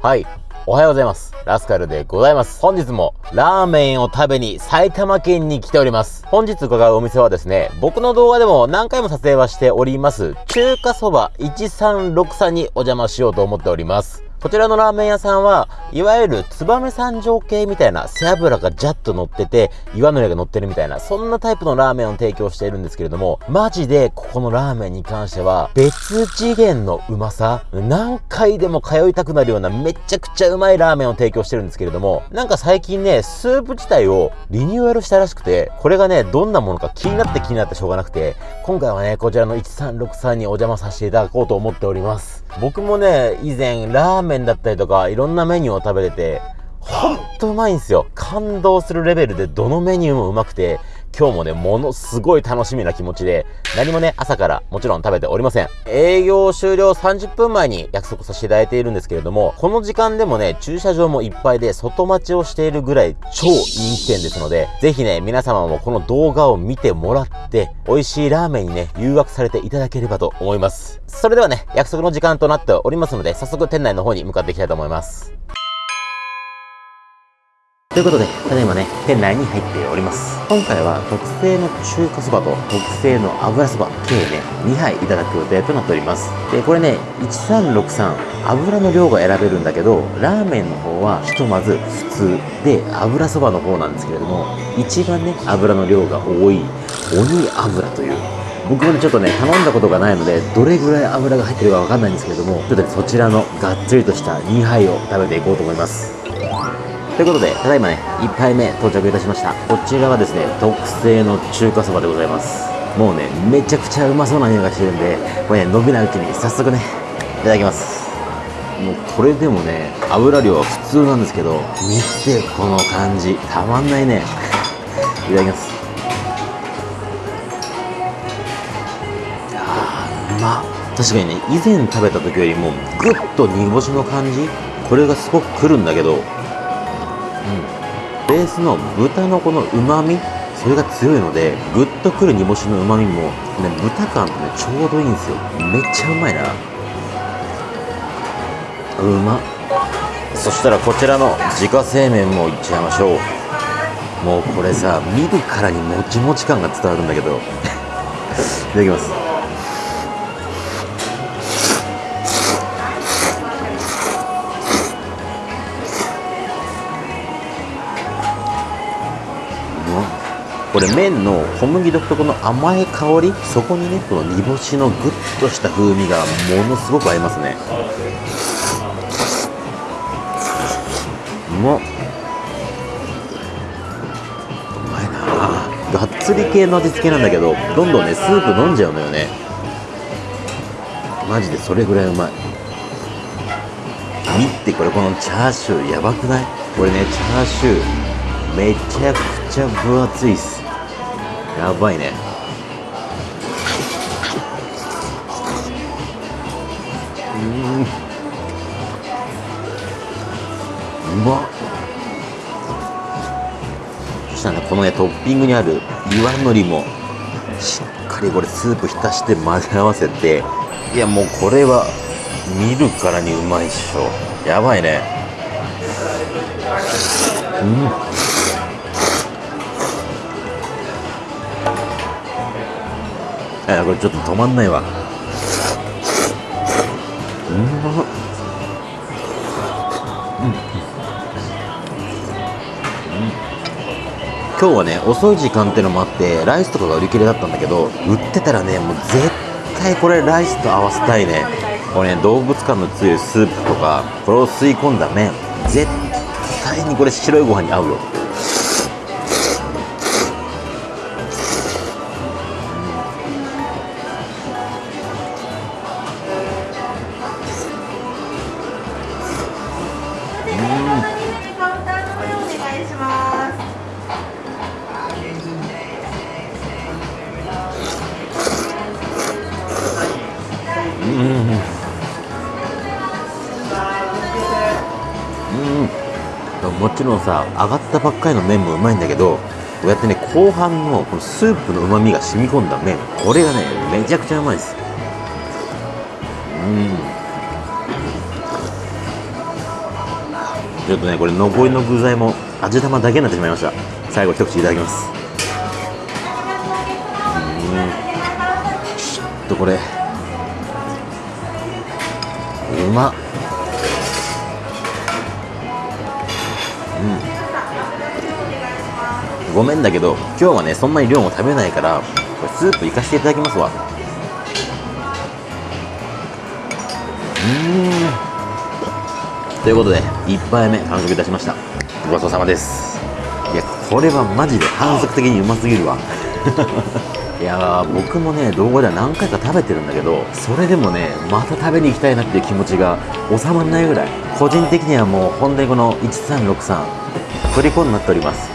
はい。おはようございます。ラスカルでございます。本日もラーメンを食べに埼玉県に来ております。本日伺うお店はですね、僕の動画でも何回も撮影はしております、中華そば1363にお邪魔しようと思っております。こちらのラーメン屋さんは、いわゆる燕三条系みたいな背脂がジャッと乗ってて、岩のりが乗ってるみたいな、そんなタイプのラーメンを提供しているんですけれども、マジでここのラーメンに関しては、別次元のうまさ、何回でも通いたくなるようなめちゃくちゃうまいラーメンを提供してるんですけれども、なんか最近ね、スープ自体をリニューアルしたらしくて、これがね、どんなものか気になって気になってしょうがなくて、今回はね、こちらの1363にお邪魔させていただこうと思っております。僕もね、以前、ラーメンだったりとか、いろんなメニューを食べてて、ほんとうまいんですよ。感動するレベルでどのメニューもうまくて、今日もね、ものすごい楽しみな気持ちで、何もね、朝からもちろん食べておりません。営業終了30分前に約束させていただいているんですけれども、この時間でもね、駐車場もいっぱいで外待ちをしているぐらい超人気店ですので、ぜひね、皆様もこの動画を見てもらって、美味しいラーメンにね、誘惑されていただければと思います。それではね、約束の時間となっておりますので、早速店内の方に向かっていきたいと思います。ということで、ただいまね、店内に入っております。今回は特製の中華そばと特製の油そば、計ね、2杯いただく予定となっております。で、これね、1363、油の量が選べるんだけど、ラーメンの方はひとまず普通で、油そばの方なんですけれども、一番ね、油の量が多い、鬼油という、僕もね、ちょっとね、頼んだことがないので、どれぐらい油が入ってるかわかんないんですけれども、ちょっとね、そちらのがっつりとした2杯を食べていこうと思います。ということで、ただいまね、1杯目到着いたしました。こちらはですね、特製の中華そばでございます。もうね、めちゃくちゃうまそうな匂いがしてるんで、これね、伸びないうちに早速ね、いただきます。もうこれでもね、油量は普通なんですけど、見てこの感じ、たまんないね。いただきます。あー、うまっ確かにね、以前食べた時よりも、ぐっと煮干しの感じ？これがすごくくるんだけど、ベースの豚のこのうまみそれが強いのでぐっとくる煮干しのうまみも、ね、豚感とねちょうどいいんですよ。めっちゃうまいな。うまそしたらこちらの自家製麺もいっちゃいましょう。もうこれさ見るからにもちもち感が伝わるんだけど。いただきます。これ麺の小麦独特の甘い香りそこにねこの煮干しのグッとした風味がものすごく合いますね。う。まっうまいな。がっつり系の味付けなんだけどどんどんねスープ飲んじゃうのよね。マジでそれぐらいうまい。見てこれこのチャーシューやばくない？これねチャーシューめちゃくちゃ分厚いっす。やばいね。うん。うまっそしたらねこのねトッピングにある岩のりもしっかりこれスープ浸して混ぜ合わせていやもうこれは見るからにうまいっしょ。やばいね。うん。これちょっと止まんないわ。うん。ま今日はね遅い時間っていうのもあってライスとかが売り切れだったん。だけど売ってたらねもう絶対これライスと合わせたいねこれね動物感の強いスープとかこれを吸い込ん。だ麺絶対にこれ白いご飯に合うよもちろんさ上がったばっかりの麺もうまいんだけどこうやってね後半のこのスープのうまみが染み込んだ麺これがねめちゃくちゃうまいです。うん。ちょっとねこれ残りの具材も味玉だけになってしまいました。最後一口いただきます。うん。ちょっとこれ。うまっ。うん。ごめんだけど今日はねそんなに量も食べないからこれスープいかせていただきますわ。うん。ということで1杯目完食いたしました。ごちそうさまです。いやこれはマジで反則的にうますぎるわ。いやー僕もね動画では何回か食べてるんだけどそれでもねまた食べに行きたいなっていう気持ちが収まらないぐらい。個人的にはもう本当にこの1363 虜になっております。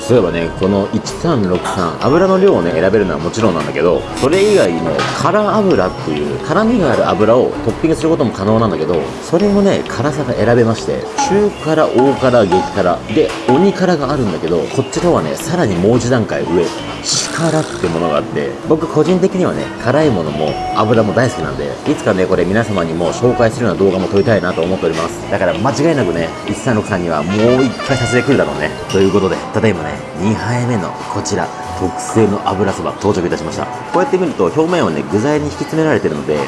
そういえばねこの1363油の量をね選べるのはもちろんなんだけどそれ以外にも辛油っていう辛みがある油をトッピングすることも可能なんだけどそれもね辛さが選べまして中辛大辛激辛で鬼辛があるんだけどこちらはねさらにもう一段階上力ってものがあって僕個人的にはね辛いものも油も大好きなんでいつかねこれ皆様にも紹介するような動画も撮りたいなと思っております。だから間違いなくね136さんにはもう一回撮影来るだろうね。ということでただいまね2杯目のこちら特製の油そば到着いたしました。こうやって見ると表面はね具材に引き詰められてるので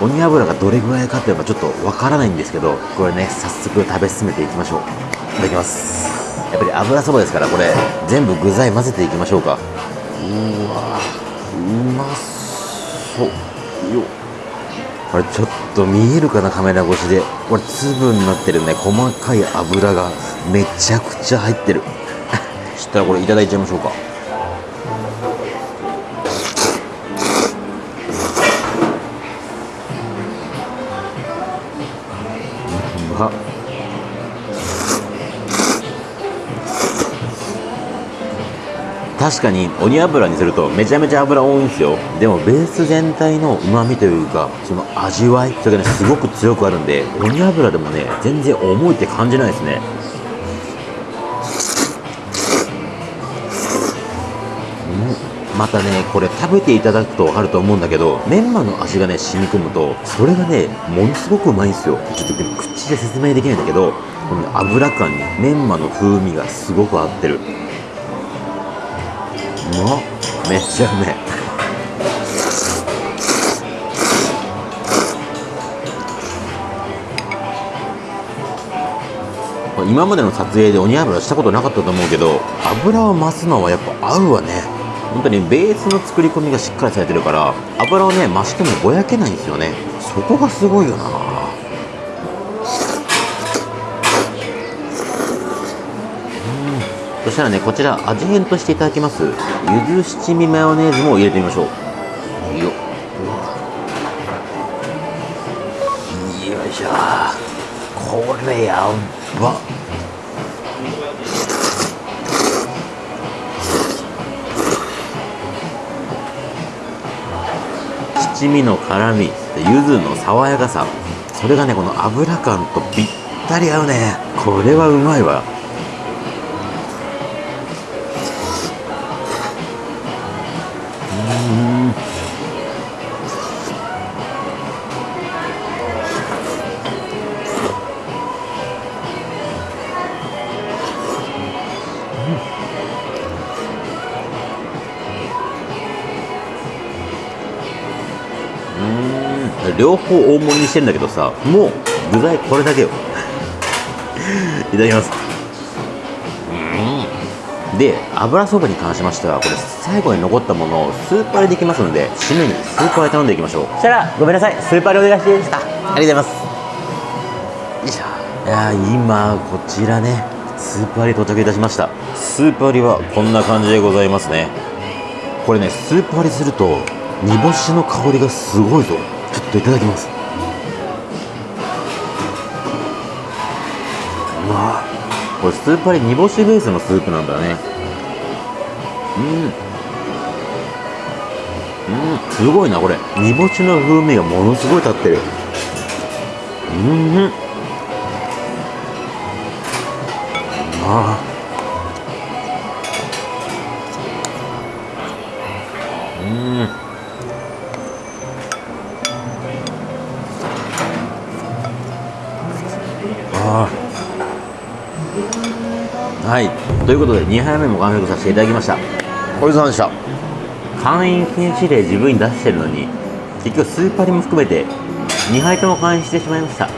鬼油がどれぐらいかっていうのがちょっとわからないんですけどこれね早速食べ進めていきましょう。いただきます。やっぱり油そばですからこれ全部具材混ぜていきましょうか。うわうまそう。よ。これちょっと見えるかなカメラ越しで。これ粒になってるね。細かい油がめちゃくちゃ入ってる。そしたらこれいただいちゃいましょうか。うまっ確かに鬼油にするとめちゃめちゃ油多いんですよ。でもベース全体の旨味というかその味わいそれがねすごく強くあるんで鬼油でもね全然重いって感じないですね。またねこれ食べていただくと分かると思うんだけどメンマの味がね染み込むとそれがねものすごくうまいんですよ。ちょっと口で説明できないんだけどこの、油感にメンマの風味がすごく合ってる。うまっめっちゃうめえ。今までの撮影で鬼油したことなかったと思うけど油を増すのはやっぱ合うわね。本当にベースの作り込みがしっかりされてるから油をね増してもぼやけないんですよね。そこがすごいよな。そしたらねこちら味変としていただきますゆず七味マヨネーズも入れてみましょう。よ。よいしょ。これやば。七味の辛み柚子の爽やかさ。それがねこの油感とぴったり合うね。これはうまいわ。両方大盛りにしてんだけどさもう具材これだけよ。いただきます。うん。で油そばに関しましてはこれ最後に残ったものをスーパーでできますので締めにスーパーで頼んでいきましょう。そしたらごめんなさい。スーパーでお願いしていいですか？ありがとうございます。よいしょ。いや今こちらねスーパーに到着いたしました。スーパーりはこんな感じでございますね。これねスーパーりすると煮干しの香りがすごいぞちょっといただきます。うわ。これスーパーリ煮干しベースのスープなんだね。うん。うん。すごいなこれ。煮干しの風味がものすごい立ってる。うん。あうはい。ということで2杯目も完食させていただきました。お疲れ様でした。会員禁止令自分に出してるのに結局スーパーにも含めて2杯とも会員してしまいました。